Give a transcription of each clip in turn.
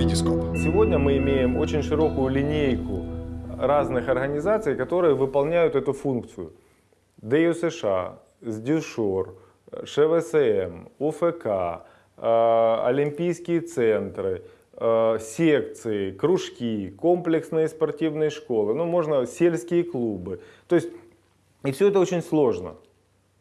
Витископ. Сегодня мы имеем очень широкую линейку разных организаций, которые выполняют эту функцию. ДЮ США, СДЮШОР, ШВСМ, УФК, э, Олимпийские центры, э, секции, кружки, комплексные спортивные школы, ну можно сельские клубы. То есть, и все это очень сложно.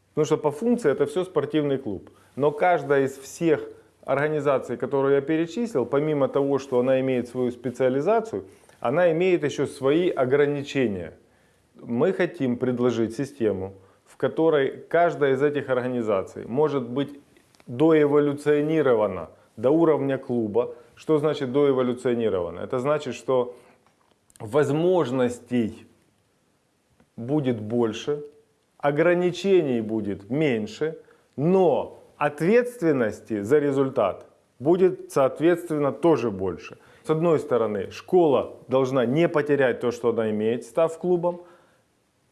Потому что по функции это все спортивный клуб. Но каждая из всех организаций, которые я перечислил, помимо того, что она имеет свою специализацию, она имеет еще свои ограничения. Мы хотим предложить систему, в которой каждая из этих организаций может быть доэволюционирована до уровня клуба. Что значит доэволюционирована? Это значит, что возможностей будет больше, ограничений будет меньше, но ответственности за результат будет, соответственно, тоже больше. С одной стороны, школа должна не потерять то, что она имеет, став клубом,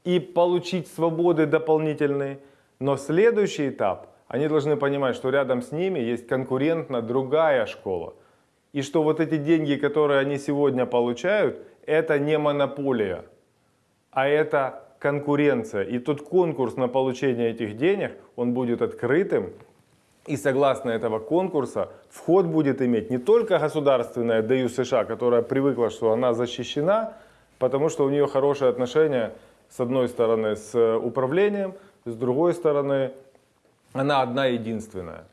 и получить свободы дополнительные. Но следующий этап, они должны понимать, что рядом с ними есть конкурентно другая школа. И что вот эти деньги, которые они сегодня получают, это не монополия, а это конкуренция. И тот конкурс на получение этих денег, он будет открытым. И согласно этого конкурса вход будет иметь не только государственная ДЮ США, которая привыкла, что она защищена, потому что у нее хорошие отношения с одной стороны с управлением, с другой стороны она одна единственная.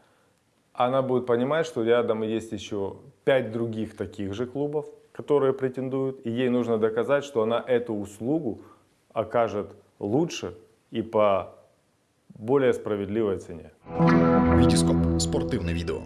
Она будет понимать, что рядом есть еще пять других таких же клубов, которые претендуют, и ей нужно доказать, что она эту услугу окажет лучше и по более справедливой цене. Витископ. Спортивне відео.